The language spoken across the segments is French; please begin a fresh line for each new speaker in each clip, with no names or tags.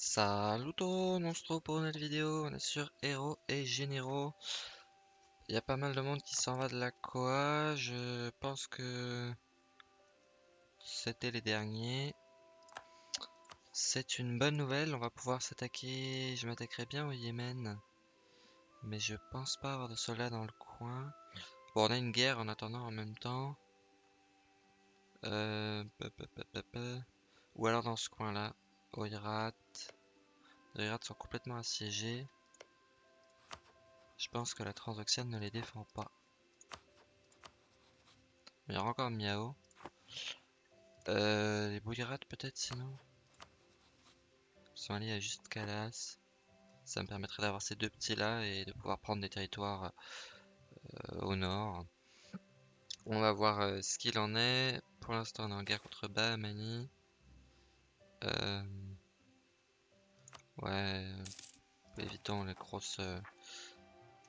Salut on se retrouve pour une nouvelle vidéo, on est sur héros et généraux. Il y a pas mal de monde qui s'en va de la Koa, je pense que c'était les derniers. C'est une bonne nouvelle, on va pouvoir s'attaquer, je m'attaquerai bien au Yémen. Mais je pense pas avoir de soldats dans le coin. Bon, on a une guerre en attendant en même temps. Euh, Ou alors dans ce coin-là, Oirat. Les Oirat sont complètement assiégés. Je pense que la Transoxiane ne les défend pas. Il y aura encore Miao. Euh, les Bouillerates peut-être sinon? Ils sont allés à juste Calas. Ça me permettrait d'avoir ces deux petits là et de pouvoir prendre des territoires euh, au nord. On va voir euh, ce qu'il en est. Pour l'instant on est en guerre contre Bahamani. Euh, ouais, évitons les grosses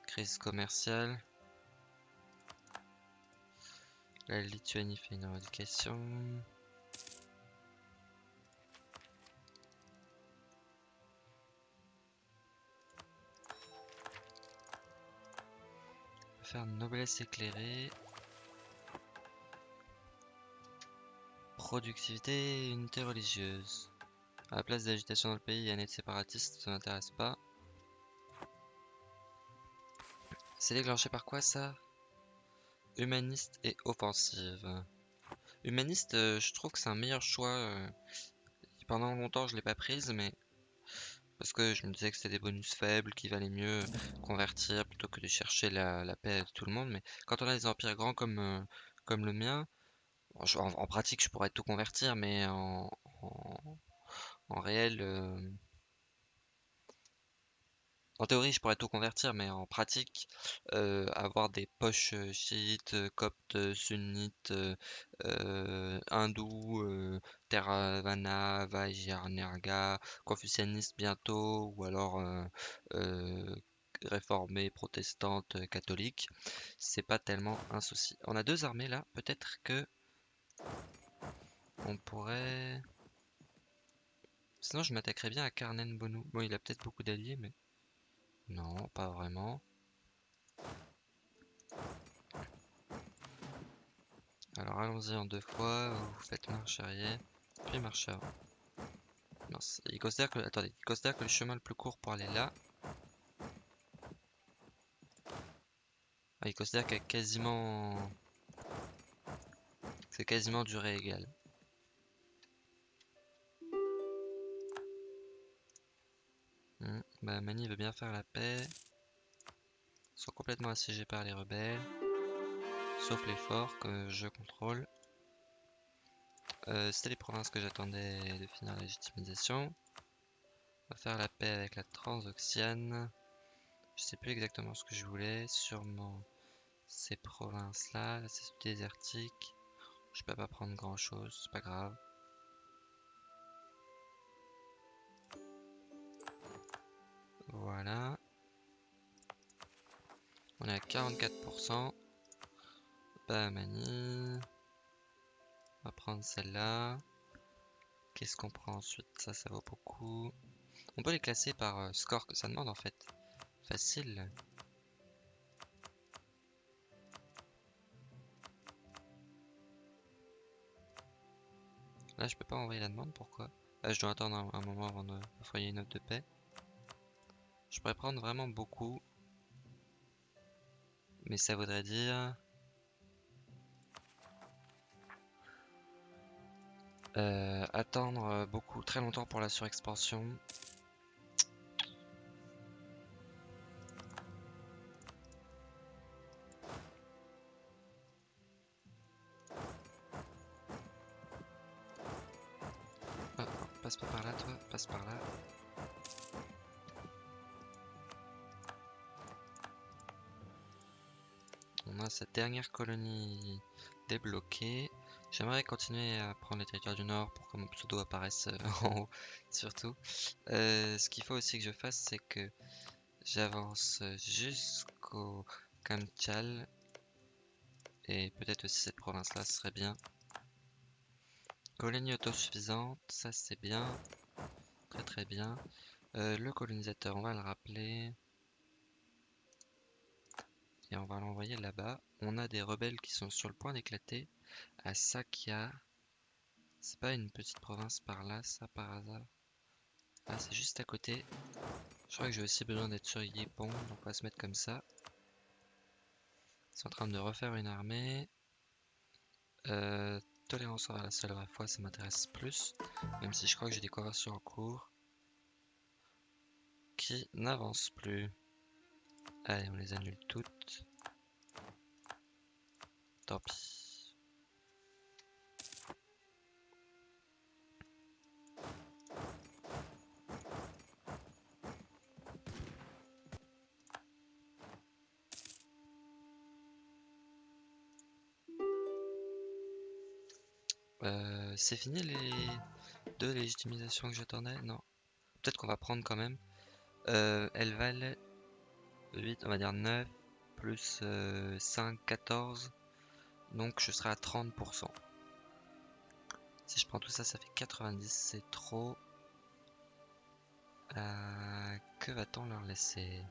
crises commerciales. La Lituanie fait une éradication. faire noblesse éclairée. Productivité et unité religieuse. À la place d'agitation dans le pays, il y a un aide séparatiste, ça n'intéresse pas. C'est déclenché par quoi ça? Humaniste et offensive. Humaniste, euh, je trouve que c'est un meilleur choix. Euh, pendant longtemps, je l'ai pas prise, mais parce que je me disais que c'était des bonus faibles, qu'il valait mieux convertir plutôt que de chercher la, paix de tout le monde. Mais quand on a des empires grands comme, euh, comme le mien, en, pratique je pourrais tout convertir, mais en, réel... Euh, en théorie, je pourrais tout convertir, mais en pratique, euh, avoir des poches euh, chiites, euh, coptes, sunnites, hindous, Theravada, Vajrayana, confucianistes bientôt, ou alors réformées, protestantes, catholiques, c'est pas tellement un souci. On a deux armées là, peut-être que on pourrait... Sinon, je m'attaquerais bien à Karnen Bonu. Bon, il a peut-être beaucoup d'alliés, mais... Non, pas vraiment. Alors allons-y en deux fois, vous faites marche arrière, puis marche avant. Non, il considère que... Attendez, il considère que le chemin le plus court pour aller là... Ah, il considère qu'il y a quasiment... C'est quasiment durée égale. Hmm, bah Mani veut bien faire la paix. Ils sont complètement assiégés par les rebelles. Sauf les forts que je contrôle. Euh, C'était les provinces que j'attendais de finir la légitimisation. On va faire la paix avec la Transoxiane. Je sais plus exactement ce que je voulais. Sûrement ces provinces-là, c'est désertique. Je peux pas prendre grand chose, c'est pas grave. Voilà. On est à 44%. Bahamani. On va prendre celle-là. Qu'est-ce qu'on prend ensuite? Ça, ça vaut beaucoup. On peut les classer par euh, score que ça demande en fait. Facile. Là, je peux pas envoyer la demande, pourquoi? Là, je dois attendre un, moment avant d'envoyer une note de paix. Je pourrais prendre vraiment beaucoup. Mais ça voudrait dire... Euh, attendre beaucoup, très longtemps pour la surexpansion. Par là par là. cette dernière colonie débloquée. J'aimerais continuer à prendre les territoires du nord pour que mon pseudo apparaisse euh, en haut, surtout. Euh, ce qu'il faut aussi que je fasse, c'est que j'avance jusqu'au Kamchal. Et peut-être aussi cette province-là, ce serait bien. Colonie autosuffisante, ça c'est bien. Très bien. Euh, le colonisateur, on va le rappeler. Et on va l'envoyer là-bas. On a des rebelles qui sont sur le point d'éclater. À Sakia. C'est pas une petite province par là, ça, par hasard Ah, c'est juste à côté. Je crois que j'ai aussi besoin d'être sur Yepon, donc on va se mettre comme ça. Ils sont en train de refaire une armée. Euh, tolérance envers la seule vraie foi, ça m'intéresse plus. Même si je crois que j'ai des conversions en cours qui n'avancent plus. Allez, on les annule toutes. Tant pis. Euh, c'est fini les deux légitimisations que j'attendais Non. Peut-être qu'on va prendre quand même. Euh, elles valent 8, on va dire 9, plus 5, 14. Donc je serai à 30%. Si je prends tout ça, ça fait 90, c'est trop. Euh, que va-t-on leur laisser?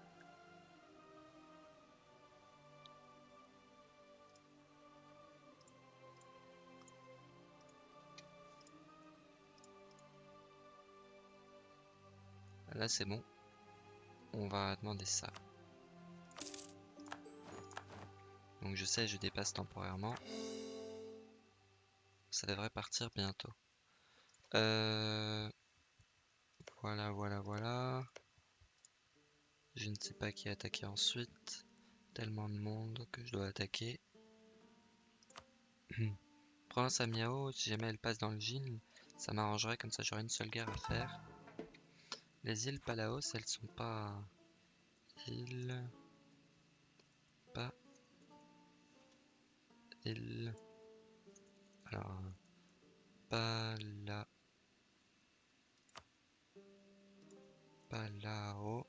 Là, c'est bon. On va demander ça. Donc je sais, je dépasse temporairement. Ça devrait partir bientôt. Euh, voilà, voilà, voilà. Je ne sais pas qui attaquer ensuite. Tellement de monde que je dois attaquer. Province à Miao, si jamais elle passe dans le Jin, ça m'arrangerait comme ça j'aurais une seule guerre à faire. Les îles Palaos, elles sont pas îles pas îles. Alors Pala Palao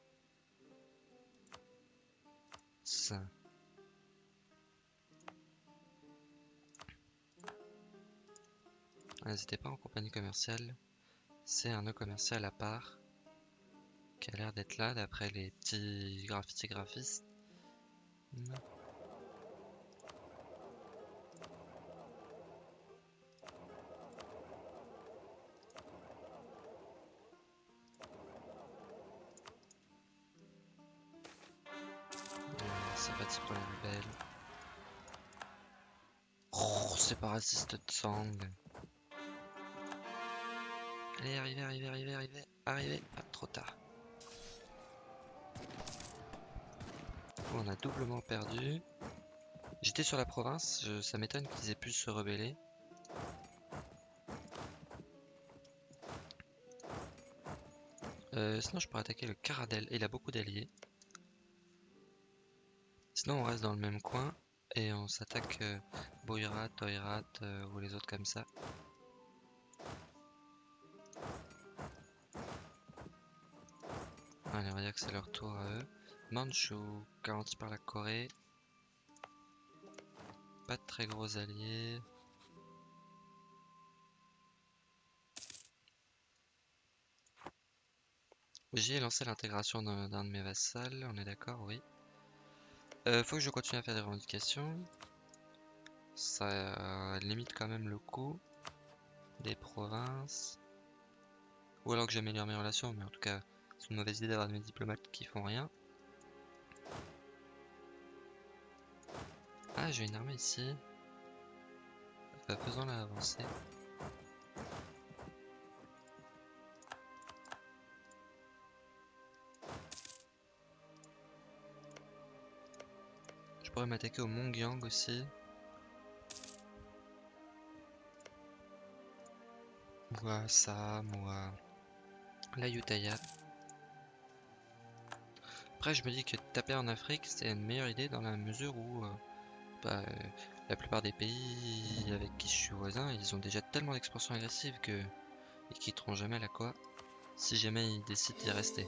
N'hésitez pas en compagnie commerciale, c'est un nœud commercial à part qui a l'air d'être là d'après les petits graphistes. C'est parti pour les rebelles. Oh, séparatiste de sang. Allez, arrivez, arrivez, arrivez, arrivez, arrivez. Ah, trop tard. On a doublement perdu. J'étais sur la province, ça m'étonne qu'ils aient pu se rebeller. Euh, sinon je pourrais attaquer le Caradel, il a beaucoup d'alliés. Sinon on reste dans le même coin et on s'attaque euh, Boirat, euh, ou les autres comme ça. Allez on va dire que c'est leur tour à eux. Manchu, garanti par la Corée. Pas de très gros alliés. J'ai lancé l'intégration d'un de mes vassals, on est d'accord, oui. Euh, faut que je continue à faire des revendications. Ça euh, limite quand même le coût des provinces. Ou alors que j'améliore mes relations, mais en tout cas, c'est une mauvaise idée d'avoir des diplomates qui font rien. Ah, j'ai une armée ici. Bah, faisons-la avancer. Je pourrais m'attaquer au Mongyang aussi. Moi, ça, moi. La Yutaya. Après, je me dis que taper en Afrique, c'est une meilleure idée dans la mesure où euh, euh, la plupart des pays avec qui je suis voisin, ils ont déjà tellement d'expansion agressive que ils quitteront jamais la quoi si jamais ils décident d'y rester.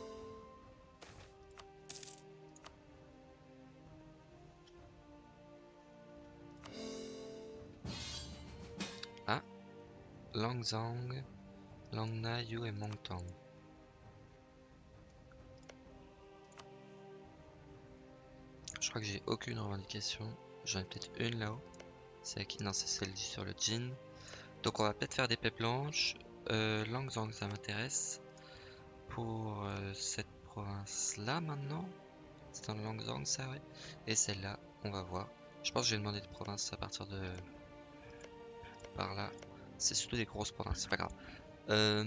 Ah, Langzang, Langna, Yu et Mongtang. Je crois que j'ai aucune revendication. J'en ai peut-être une là-haut. C'est qui? Non, c'est celle sur le jean. Donc on va peut-être faire des paix blanches. Euh, Langzang, ça m'intéresse. Pour euh, cette province-là maintenant. C'est le Langzang, ça, ouais. Et celle-là, on va voir. Je pense que j'ai demandé des provinces à partir de... Par là. C'est surtout des grosses provinces, c'est pas grave. Euh,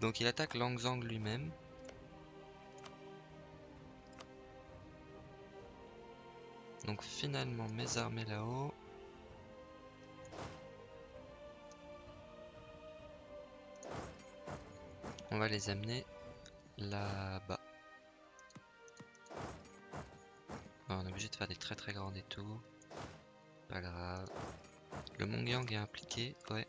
donc il attaque Langzang lui-même. Donc finalement mes armées là-haut. On va les amener là-bas. On est obligé de faire des très très grands détours. Pas grave. Le Mongyang est impliqué, ouais.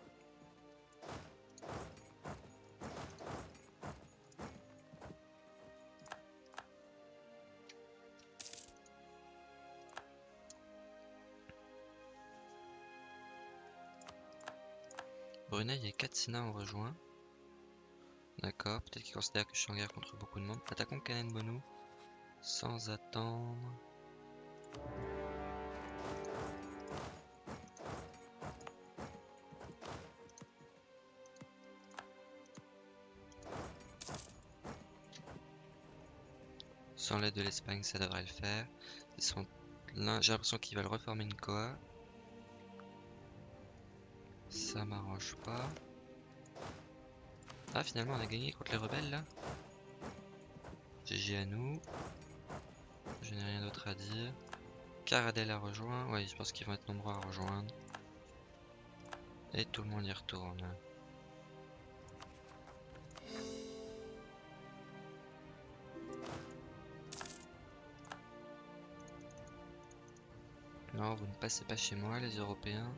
Brunei et Katsina ont rejoint. D'accord, peut-être qu'ils considèrent que je suis en guerre contre beaucoup de monde. Attaquons Kanen Sans attendre. Sans l'aide de l'Espagne, ça devrait le faire. Ils sont J'ai l'impression qu'ils veulent reformer une Koa. Ça m'arrange pas. Ah, finalement, on a gagné contre les rebelles là. GG à nous. Je n'ai rien d'autre à dire. Caradel a rejoint. Ouais, je pense qu'ils vont être nombreux à rejoindre. Et tout le monde y retourne. Non, vous ne passez pas chez moi, les Européens.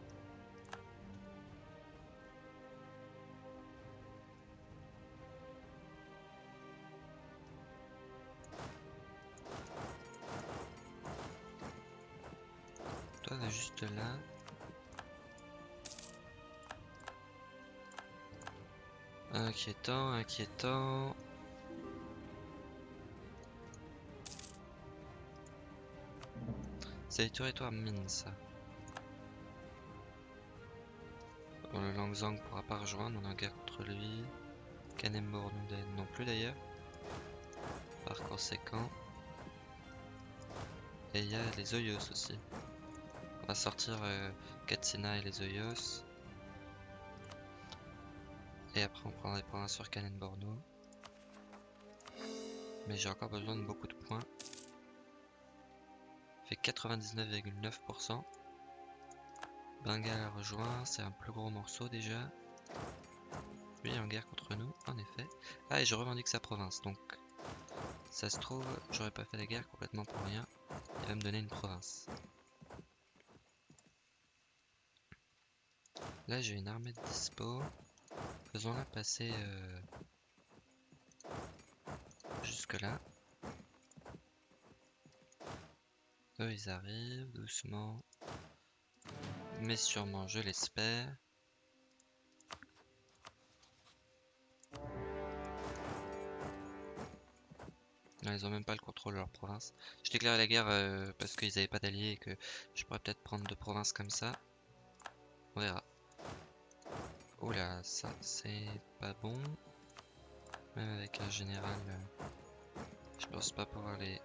Inquiétant, inquiétant. C'est territoire mine ça. Bon, le Langzang pourra pas rejoindre, on en guerre contre lui. Kanemborn non plus d'ailleurs. Par conséquent. Et il y a les Oyos aussi. On va sortir euh, Katsina et les Oyos. Et après on prendra des points sur Kanemborno. Mais j'ai encore besoin de beaucoup de points fait 99,9%. Bengal a rejoint, c'est un plus gros morceau déjà. Lui est en guerre contre nous, en effet. Ah, et je revendique sa province, donc ça se trouve, j'aurais pas fait la guerre complètement pour rien. Il va me donner une province. Là, j'ai une armée de dispo. Faisons-la passer euh, jusque là. Eux, ils arrivent doucement. Mais sûrement, je l'espère. ils ont même pas le contrôle de leur province. Je déclare la guerre euh, parce qu'ils n'avaient pas d'alliés et que je pourrais peut-être prendre deux provinces comme ça. On verra. Oula, ça c'est pas bon. Même avec un général, euh, je pense pas pouvoir les...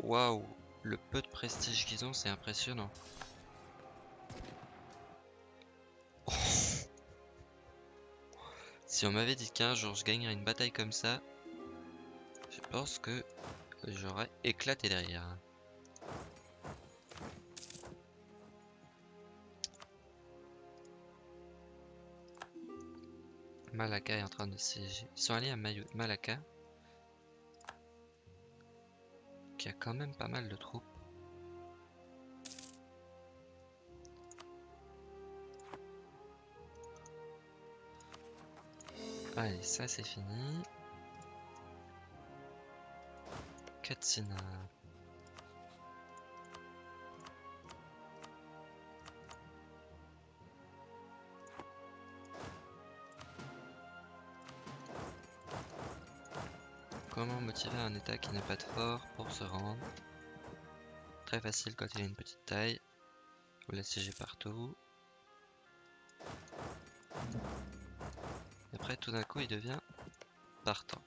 Waouh le peu de prestige qu'ils ont, c'est impressionnant. Si on m'avait dit qu'un jour je gagnerais une bataille comme ça, je pense que j'aurais éclaté derrière. Malaka est en train de siéger. Ils sont allés à Malaka. il y a quand même pas mal de troupes. Allez, ça c'est fini. Katsina. Comment motiver un état qui n'a pas de fort pour se rendre très facile quand il a une petite taille. Vous l'assiégez partout. Et après, tout d'un coup, il devient partant.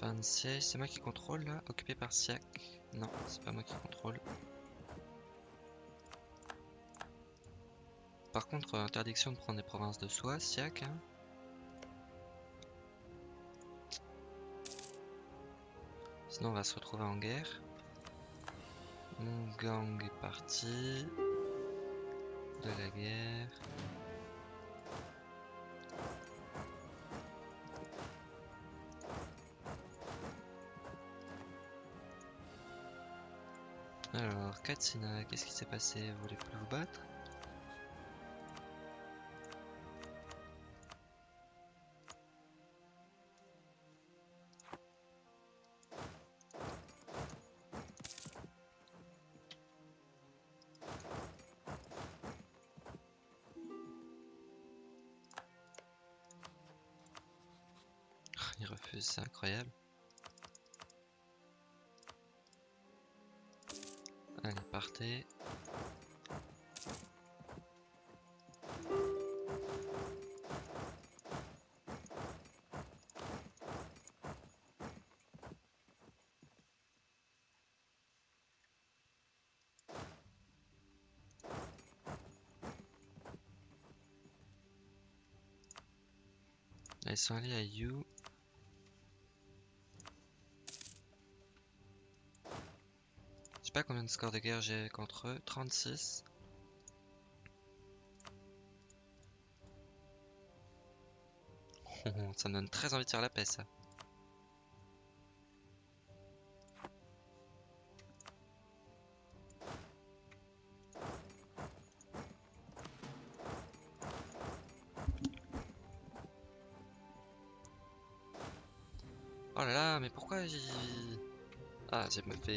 De siège, c'est moi qui contrôle là Occupé par Siak Non, c'est pas moi qui contrôle. Par contre, euh, interdiction de prendre des provinces de soi, Siak. Hein. Sinon, on va se retrouver en guerre. Mon gang est parti. De la guerre. Katsina, qu'est-ce qui s'est passé? Vous voulez plus vous battre? Ils sont allés à You. Je sais pas combien de scores de guerre j'ai contre eux. 36. ça me donne très envie de faire la paix ça.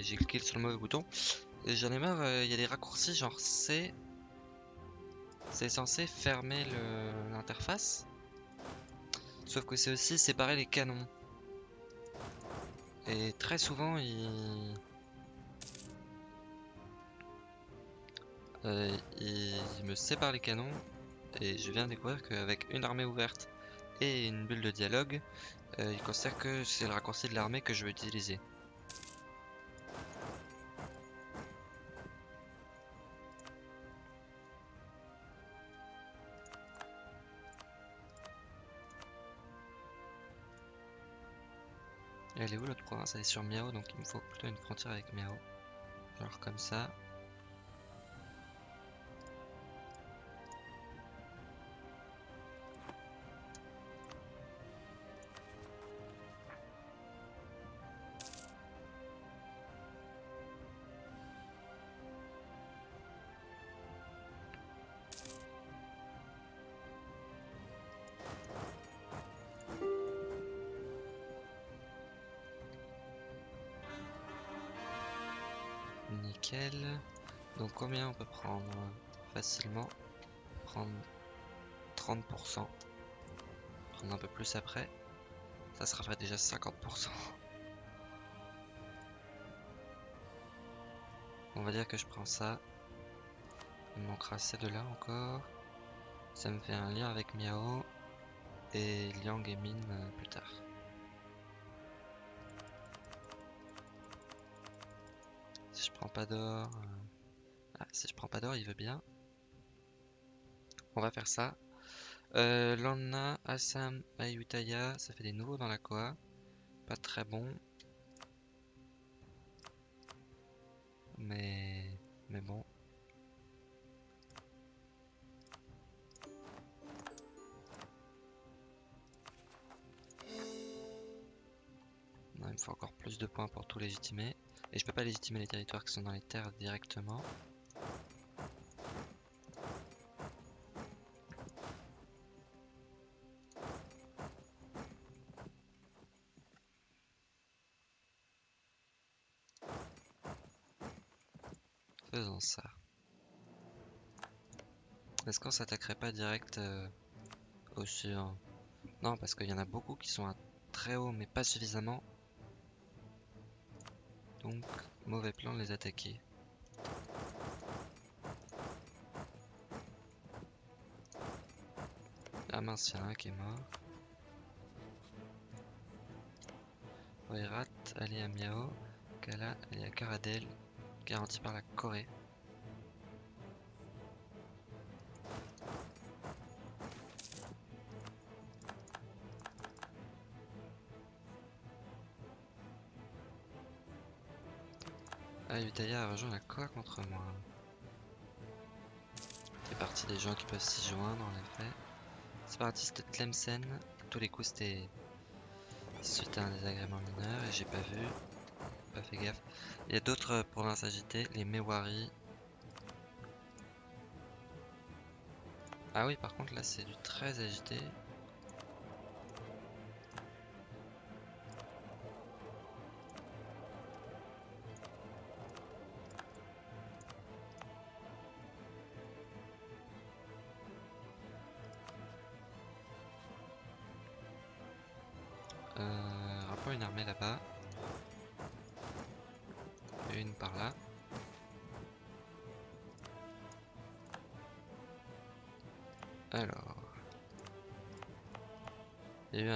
J'ai cliqué sur le mauvais bouton. Et J'en ai marre, il y a des raccourcis genre. C'est censé fermer l'interface. Sauf que c'est aussi séparer les canons. Et très souvent, il... Euh, me sépare les canons. Et je viens de découvrir qu'avec une armée ouverte et une bulle de dialogue, euh, il considère que c'est le raccourci de l'armée que je veux utiliser. Elle est où l'autre province? Elle est sur Miao, donc il me faut plutôt une frontière avec Miao. Genre comme ça. Prendre facilement Prendre 30%. Prendre un peu plus après. Ça sera fait déjà 50%. On va dire que je prends ça. Il manquera ces deux-là encore. Ça me fait un lien avec Miao. Et Liang et Min euh, plus tard. Si je prends pas d'or... si je prends pas d'or, il veut bien. On va faire ça. Euh, Lanna, Assam, Ayutthaya, ça fait des nouveaux dans la Koa. Pas très bon. Mais... Mais bon. Il me faut encore plus de points pour tout légitimer. Et je peux pas légitimer les territoires qui sont dans les terres directement. Ça. Est-ce qu'on s'attaquerait pas direct euh, au sud Non, parce qu'il y en a beaucoup qui sont à très haut, mais pas suffisamment. Donc, mauvais plan de les attaquer. Ah mince, il y en a un qui est mort. Oirat, Ali à Miao, Kala, Ali à Karadel, garanti par la Corée. Utaya a rejoint la Corée contre moi. C'est parti des gens qui peuvent s'y joindre en effet. Séparatiste Tlemcen, tous les coups c'était suite à un désagrément mineur et j'ai pas vu, pas fait gaffe. Il y a d'autres provinces agitées, les Mewari. Ah oui, par contre là c'est du très agité.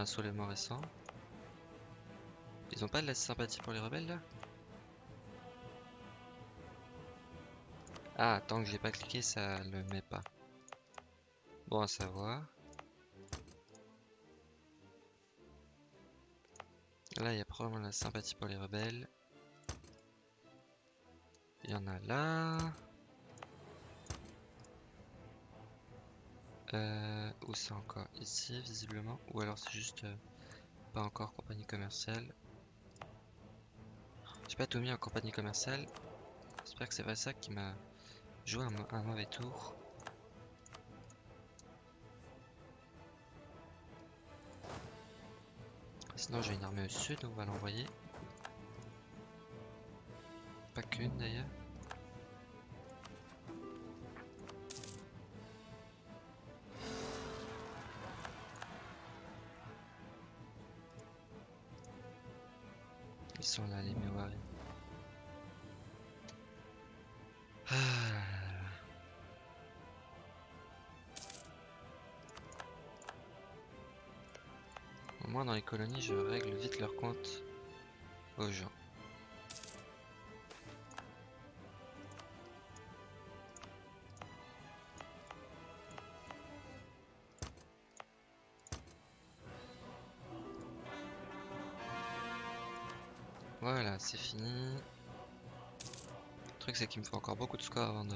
Un soulèvement récent. Ils ont pas de la sympathie pour les rebelles là? Ah, tant que j'ai pas cliqué, ça le met pas. Bon à savoir. Là, il y a probablement la sympathie pour les rebelles. Il y en a là. Euh, où c'est encore? Ici, visiblement. Ou alors c'est juste euh, pas encore compagnie commerciale. J'ai pas tout mis en compagnie commerciale. J'espère que c'est pas ça qui m'a joué un mauvais tour. Sinon j'ai une armée au sud, on va l'envoyer. Pas qu'une d'ailleurs. Dans les colonies, je règle vite leur compte aux gens. Voilà, c'est fini. Le truc, c'est qu'il me faut encore beaucoup de scores avant de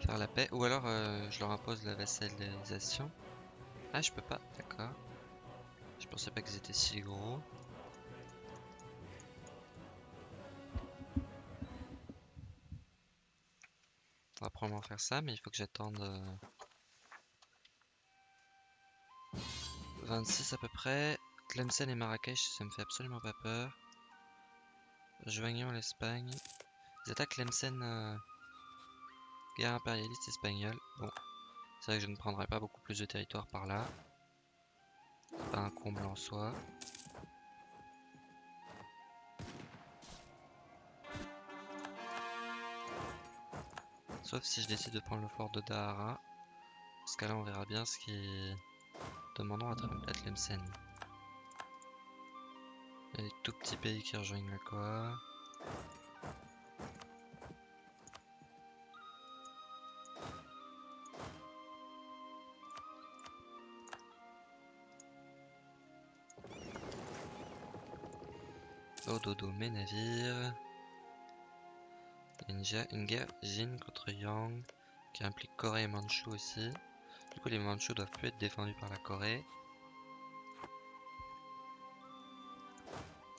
faire la paix. Ou alors, euh, je leur impose la vassalisation. Ah, je peux pas, d'accord. Je pensais pas qu'ils étaient si gros. On va probablement faire ça, mais il faut que j'attende 26 euh, à peu près. Tlemcen et Marrakech, ça me fait absolument pas peur. Joignons l'Espagne. Ils attaquent Tlemcen, euh, guerre impérialiste espagnole. Bon, c'est vrai que je ne prendrai pas beaucoup plus de territoire par là pas un comble en soi. Sauf si je décide de prendre le fort de Dahara. Parce que là on verra bien ce qui demandons à Tlemcen. Il y a des tout petits pays qui rejoignent la Koa. Dodo mes navires. Une, guerre Jin contre Yang qui implique Corée et Manchu aussi. Du coup les Manchus doivent plus être défendus par la Corée.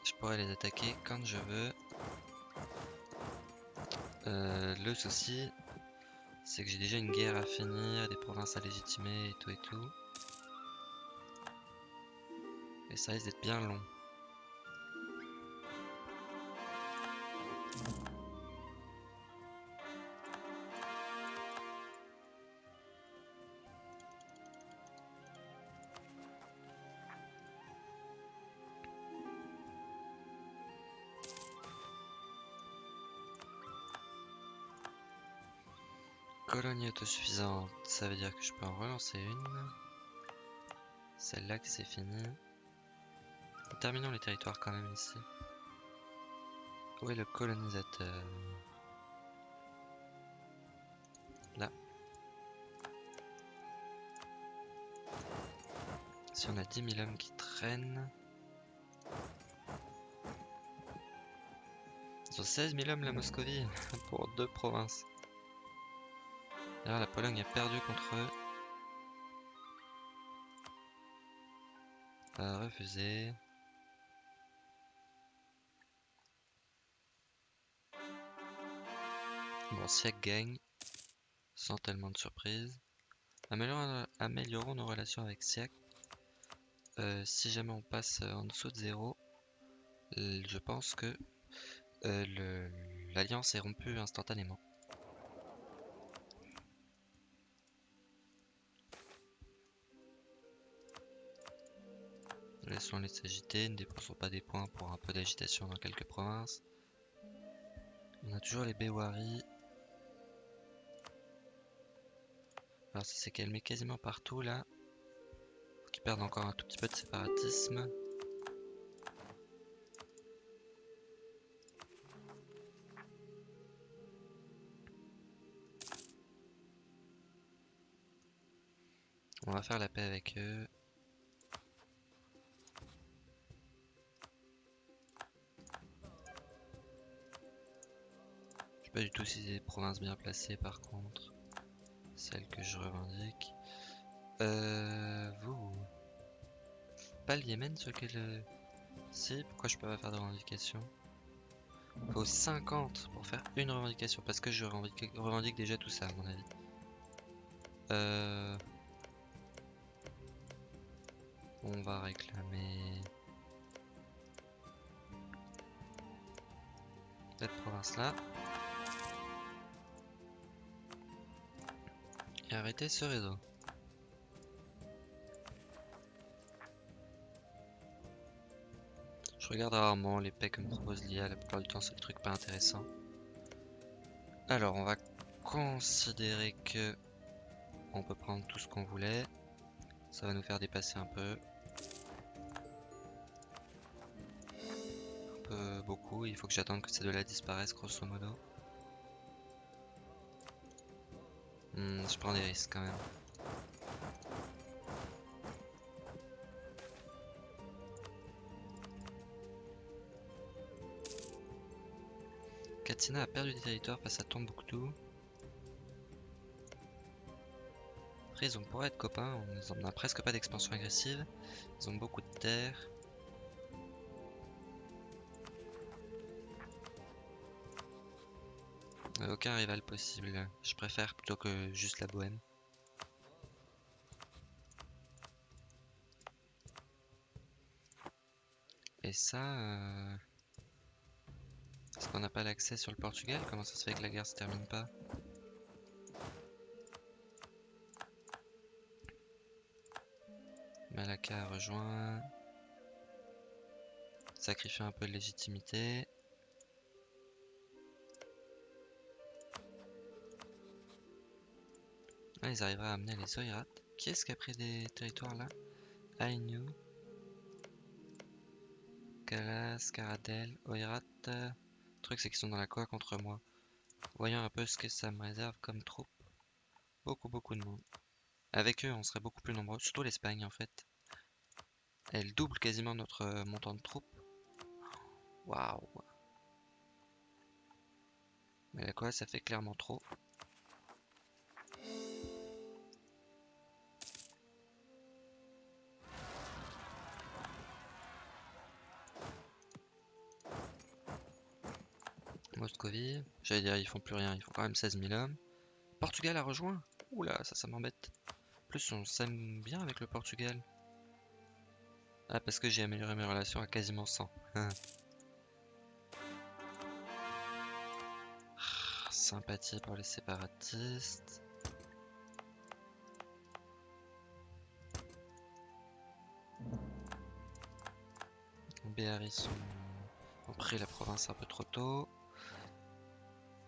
Je pourrais les attaquer quand je veux. Euh, le souci, c'est que j'ai déjà une guerre à finir, des provinces à légitimer et tout et tout. Et ça risque d'être bien long. Colonie autosuffisante, ça veut dire que je peux en relancer une. Celle-là qui c'est fini. Terminons les territoires quand même ici. Où est le colonisateur? Là. Si on a 10 000 hommes qui traînent... Ils ont 16 000 hommes la Moscovie pour deux provinces. D'ailleurs, la Pologne a perdu contre eux. A refusé. Bon, Siak gagne. Sans tellement de surprise. Améliorons, nos relations avec Siak. Euh, si jamais on passe en dessous de 0, je pense que euh, l'alliance est rompue instantanément. Laissons-les s'agiter, ne dépensons pas des points pour un peu d'agitation dans quelques provinces. On a toujours les Bewari. Alors ça s'est calmé quasiment partout là. Faut qu'ils perdent encore un tout petit peu de séparatisme. On va faire la paix avec eux. Pas du tout si c'est des provinces bien placées par contre. Celles que je revendique. Euh, vous. Pas le Yémen sur lequel... Euh, si, pourquoi je peux pas faire de revendication? Faut 50 pour faire une revendication. Parce que je revendique, revendique déjà tout ça à mon avis. Euh... On va réclamer... Cette province là. Arrêter ce réseau. Je regarde rarement les paix que me propose l'IA, la plupart du temps c'est le truc pas intéressant. Alors on va considérer que on peut prendre tout ce qu'on voulait. Ça va nous faire dépasser un peu. Un peu beaucoup, il faut que j'attende que ces deux-là disparaissent grosso modo. Hmm, je prends des risques quand même. Katina a perdu des territoires face à Tombouctou. Après ils ont pourrait être copains, on n'a presque pas d'expansion agressive. Ils ont beaucoup de terres. Aucun rival possible. Je préfère plutôt que juste la bohème. Et ça... Euh, est-ce qu'on n'a pas l'accès sur le Portugal? Comment ça se fait que la guerre se termine pas? Malaka a rejoint. Sacrifier un peu de légitimité. Ils arriveraient à amener les Oirat. Qui est-ce qui a pris des territoires là? Ainu. Kalas, Karadel, Oirat. Le truc c'est qu'ils sont dans la quoi contre moi. Voyons un peu ce que ça me réserve comme troupe. Beaucoup beaucoup de monde. Avec eux on serait beaucoup plus nombreux, surtout l'Espagne en fait. Elle double quasiment notre euh, montant de troupes. Waouh. Mais la quoi ça fait clairement trop. J'allais dire, ils font plus rien, ils font quand même 16 000 hommes. Portugal a rejoint Oula, ça, ça m'embête. En plus, on s'aime bien avec le Portugal. Ah, parce que j'ai amélioré mes relations à quasiment 100. Ah, sympathie pour les séparatistes. Béaris ont pris la province un peu trop tôt.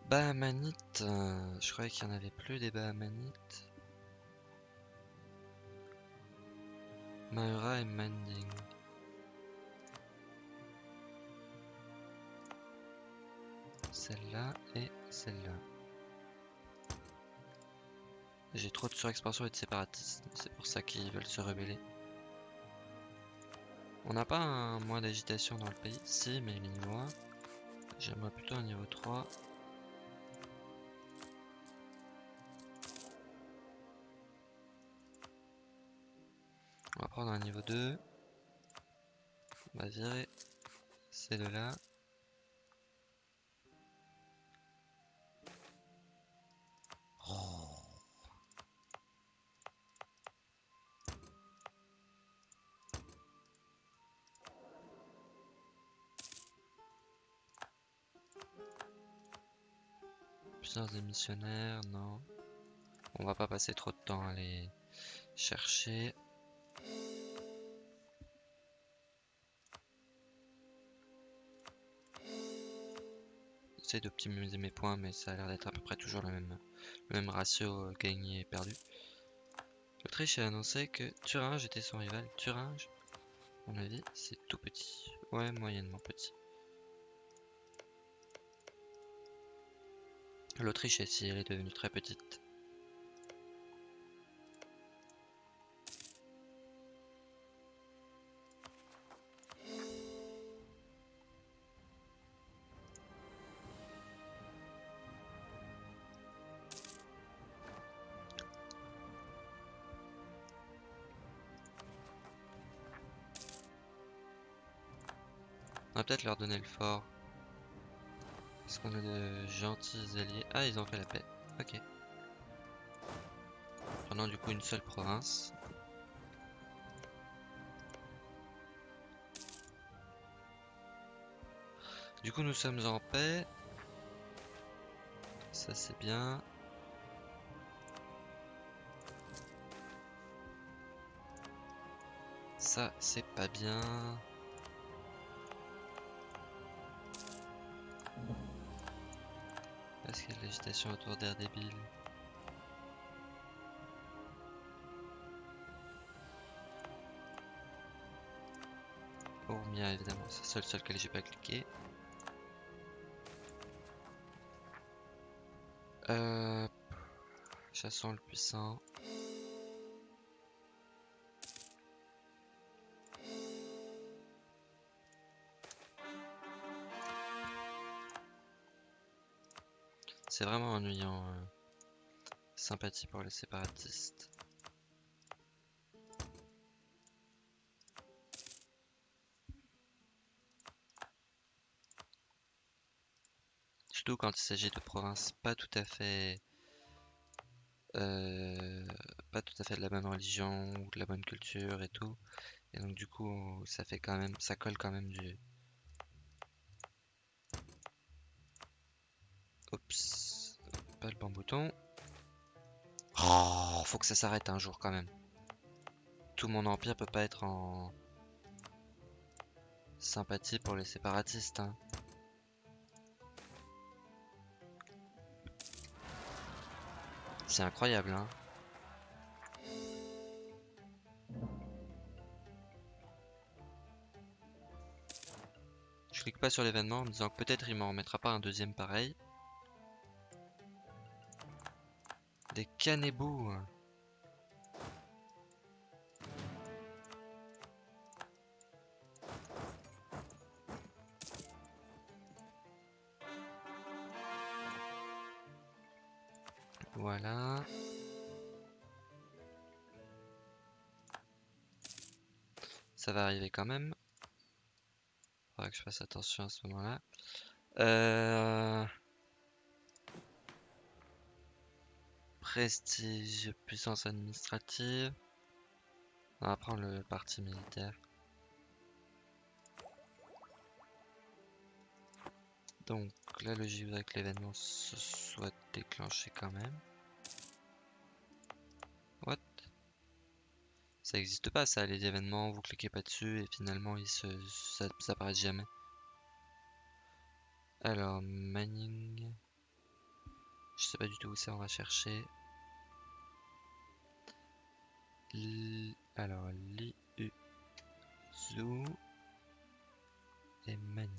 Bahamanites, euh, je croyais qu'il n'y en avait plus des Bahamanites. Maura et Manding. Celle-là et celle-là. J'ai trop de surexpansion et de séparatistes, c'est pour ça qu'ils veulent se rebeller. On n'a pas un moins d'agitation dans le pays? Si, mais il est niveau 1. J'aimerais plutôt un niveau 3. Prendre un niveau 2. On va virer ces deux-là. des missionnaires, non. On va pas passer trop de temps à les chercher. J'essaie d'optimiser mes points, mais ça a l'air d'être à peu près toujours le même, ratio euh, gagné et perdu. L'Autriche a annoncé que Thuringe était son rival. Thuringe, à mon avis, c'est tout petit. Ouais, moyennement petit. L'Autriche ici, elle est devenue très petite. Peut-être leur donner le fort. Est-ce qu'on a de gentils alliés Ah, ils ont fait la paix. Ok. Prenons du coup une seule province. Du coup, nous sommes en paix. Ça, c'est bien. Ça, c'est pas bien. Est-ce qu'il y a de l'agitation autour d'air débile Ormia évidemment, c'est le seul sur lequel j'ai pas cliqué. Euh, chassons le puissant. Ennuyant. Euh, sympathie pour les séparatistes. Surtout quand il s'agit de provinces pas tout à fait... Euh, pas tout à fait de la bonne religion ou de la bonne culture et tout. Et donc du coup, ça fait quand même, ça colle quand même du... Oups le bon bouton. Oh, faut que ça s'arrête un jour quand même. Tout mon empire peut pas être en sympathie pour les séparatistes. Hein. C'est incroyable, hein. Je clique pas sur l'événement en me disant que peut-être il m'en remettra pas un deuxième pareil. Cannibaux. Voilà. Ça va arriver quand même. Faudra que je fasse attention à ce moment-là. Euh... Prestige, puissance administrative. On va prendre le parti militaire. Donc la logique voudrait que l'événement se soit déclenché quand même. What? Ça n'existe pas ça, les événements, vous cliquez pas dessus et finalement ils se, ça, ça apparaît jamais. Alors, Manning. Je sais pas du tout où ça, on va chercher. Alors, Zhu et Manning.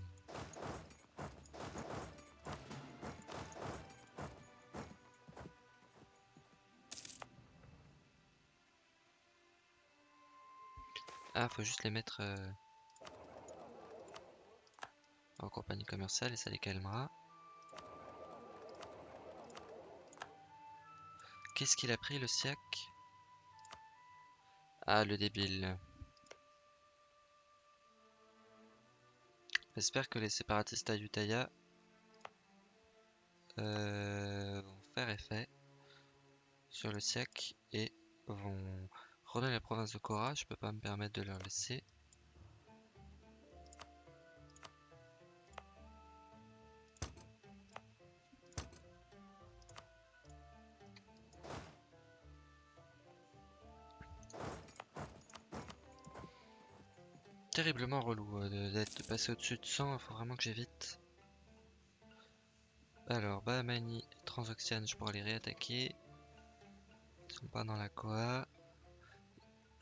Ah, faut juste les mettre euh, en compagnie commerciale et ça les calmera. Qu'est-ce qu'il a pris le SIAC? Ah, le débile. J'espère que les séparatistes à euh, vont faire effet sur le SIAC et vont Redonner la province de Cora, je peux pas me permettre de leur laisser. Relou euh, d'être passé au-dessus de 100, il faut vraiment que j'évite. Alors, Bahamani, Transoxiane, je pourrais les réattaquer. Ils sont pas dans la Koa.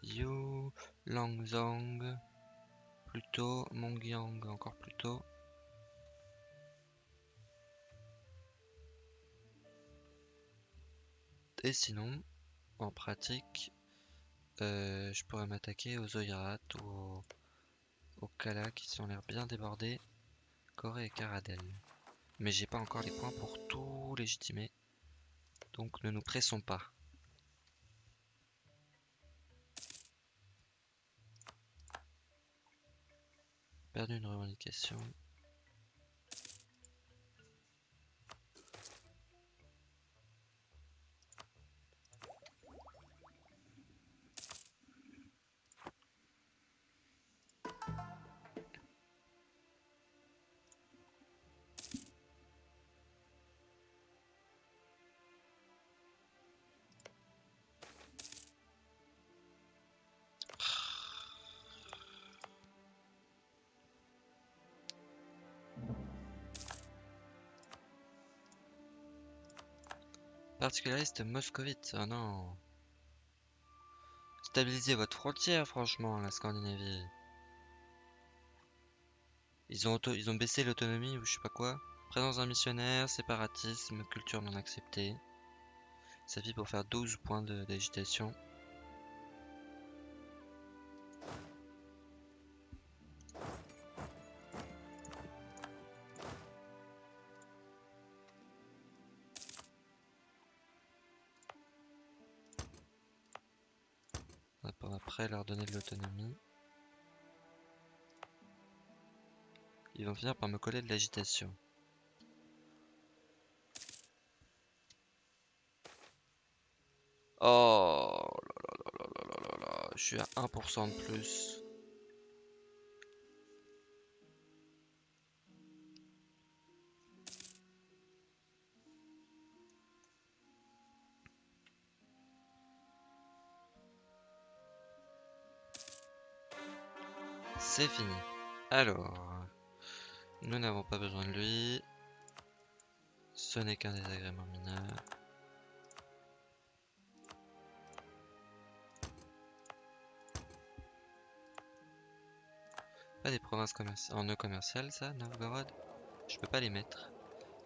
Yu, Langzong, plutôt, Mongyang encore plus tôt. Et sinon, en pratique, euh, je pourrais m'attaquer aux Oirat ou aux, Kala qui sont l'air bien débordés, Corée et Karadel. Mais j'ai pas encore les points pour tout légitimer, donc ne nous pressons pas. perdu une revendication. Particulariste moscovite, oh non. Stabilisez votre frontière, franchement, la Scandinavie. Ils ont, ils ont baissé l'autonomie ou je sais pas quoi. Présence d'un missionnaire, séparatisme, culture non acceptée. Ça vit pour faire 12 points d'agitation. Après leur donner de l'autonomie. Ils vont finir par me coller de l'agitation. Oh là là là là là là là, je suis à 1% de plus. C'est fini. Alors, nous n'avons pas besoin de lui. Ce n'est qu'un désagrément mineur. Pas des provinces en nœud commercial, ça, Novgorod? Je peux pas les mettre.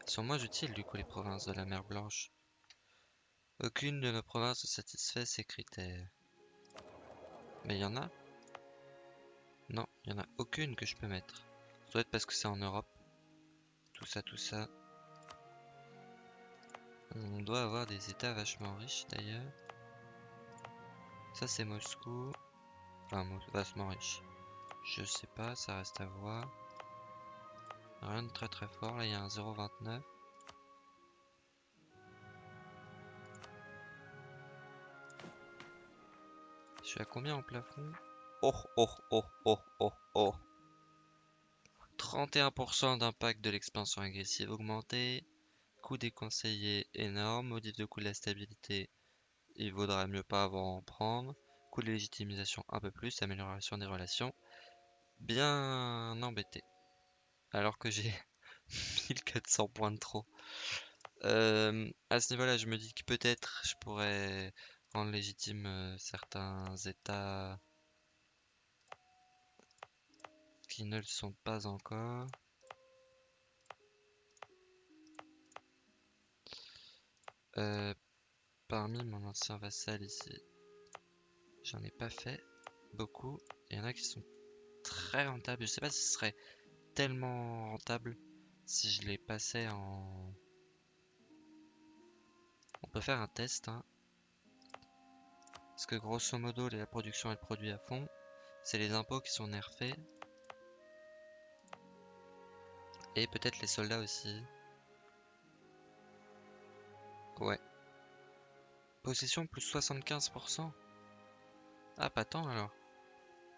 Ils sont moins utiles, du coup, les provinces de la mer Blanche. Aucune de nos provinces ne satisfait ces critères. Mais il y en a il n'y en a aucune que je peux mettre. Ça doit être parce que c'est en Europe. Tout ça, tout ça. On doit avoir des états vachement riches d'ailleurs. Ça c'est Moscou. Enfin, vachement riche. Je sais pas, ça reste à voir. Rien de très très fort. Là, il y a un 0,29. Je suis à combien en plafond? Oh, oh, oh, oh, oh, oh. 31% d'impact de l'expansion agressive augmenté. Coût déconseillé énorme. Modif de coût de la stabilité. Il vaudra mieux pas avant en prendre. Coût de légitimisation un peu plus. Amélioration des relations. Bien embêté. Alors que j'ai 1400 points de trop. Euh, à ce niveau-là, je me dis que peut-être je pourrais rendre légitime euh, certains états ne le sont pas encore. Euh, parmi mon ancien vassal ici, j'en ai pas fait beaucoup. Il y en a qui sont très rentables. Je sais pas si ce serait tellement rentable si je les passais en... On peut faire un test. Hein. Parce que grosso modo, la production est produit à fond. C'est les impôts qui sont nerfés. Et peut-être les soldats aussi. Ouais. Possession plus 75%. Ah, pas tant alors.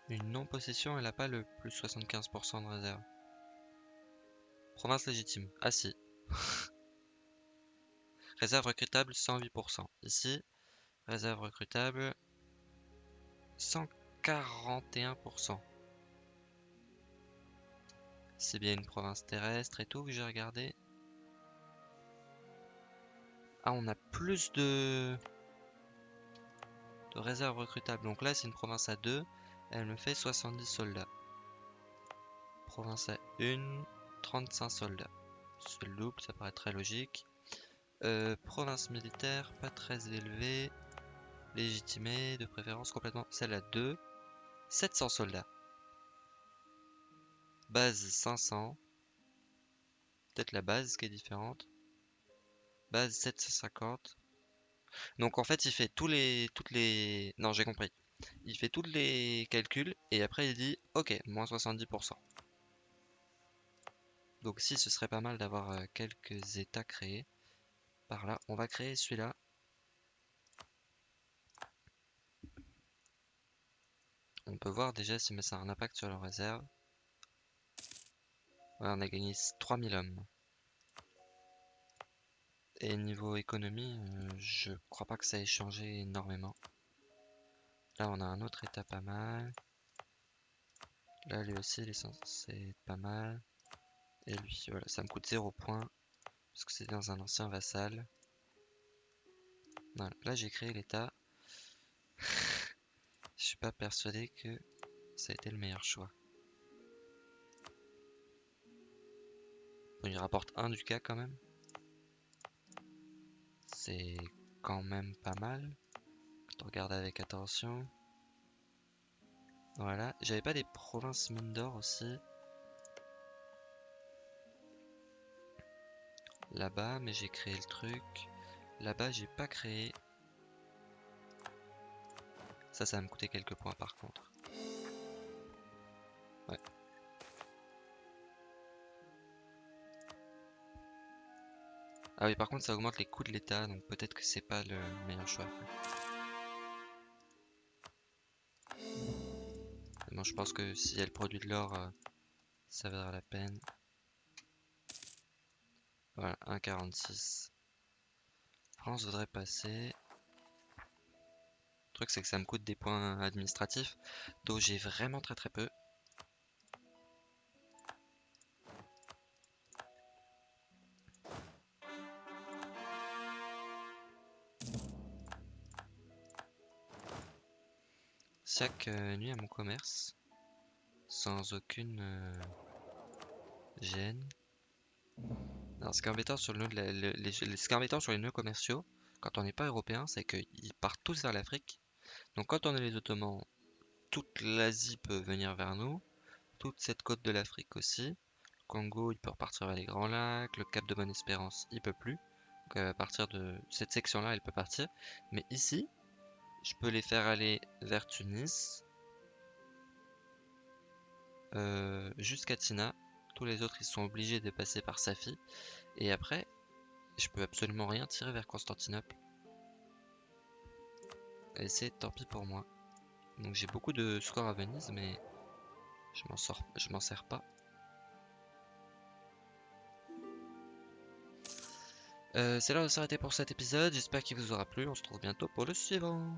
Une non-possession, elle a pas le plus 75% de réserve. Province légitime. Ah si. réserve recrutable 108%. Ici, réserve recrutable 141%. C'est bien une province terrestre et tout que j'ai regardé. Ah, on a plus de... de réserves recrutables. Donc là, c'est une province à 2. Elle me fait 70 soldats. Province à 1, 35 soldats. C'est le double, ça paraît très logique. Euh, province militaire, pas très élevée. Légitimée, de préférence complètement. Celle à 2, 700 soldats. Base 500. Peut-être la base qui est différente. Base 750. Donc en fait il fait tous les toutes non j'ai compris. Il fait tous les calculs et après il dit ok moins 70%. Donc si ce serait pas mal d'avoir euh, quelques états créés par là, on va créer celui-là. On peut voir déjà si ça a un impact sur la réserve on a gagné 3000 hommes. Et niveau économie, euh, je crois pas que ça ait changé énormément. Là, on a un autre état pas mal. Là, lui aussi, il est censé être pas mal. Et lui, voilà, ça me coûte 0 points. Parce que c'est dans un ancien vassal. là, j'ai créé l'état. Je suis pas persuadé que ça a été le meilleur choix. Il rapporte un du cas quand même. C'est quand même pas mal. Quand on regarde avec attention. Voilà. J'avais pas des provinces mines d'or aussi. Là-bas, mais j'ai créé le truc. Là-bas, j'ai pas créé. Ça, ça va me coûter quelques points par contre. Ouais. Ah oui, par contre, ça augmente les coûts de l'état, donc peut-être que c'est pas le meilleur choix. Je pense que si elle produit de l'or, euh, ça vaudra la peine. Voilà, 1,46. France voudrait passer. Le truc, c'est que ça me coûte des points administratifs, dont j'ai vraiment très très peu. Chaque euh, nuit à mon commerce sans aucune euh, gêne. Alors, ce qui est embêtant sur, le, les, sur les nœuds commerciaux, quand on n'est pas européen, c'est qu'ils partent tous vers l'Afrique. Donc quand on est les Ottomans, toute l'Asie peut venir vers nous, toute cette côte de l'Afrique aussi. Le Congo, il peut repartir vers les Grands Lacs, le Cap de Bonne-Espérance, il peut plus. Donc à partir de cette section-là, il peut partir. Mais ici, je peux les faire aller vers Tunis. Euh, jusqu'à Tina, tous les autres ils sont obligés de passer par Safi. Et après, je peux absolument rien tirer vers Constantinople. Et c'est tant pis pour moi. Donc j'ai beaucoup de scores à Venise, mais je m'en sors, je m'en sers pas. Euh, c'est là où s'arrêter pour cet épisode. J'espère qu'il vous aura plu. On se retrouve bientôt pour le suivant.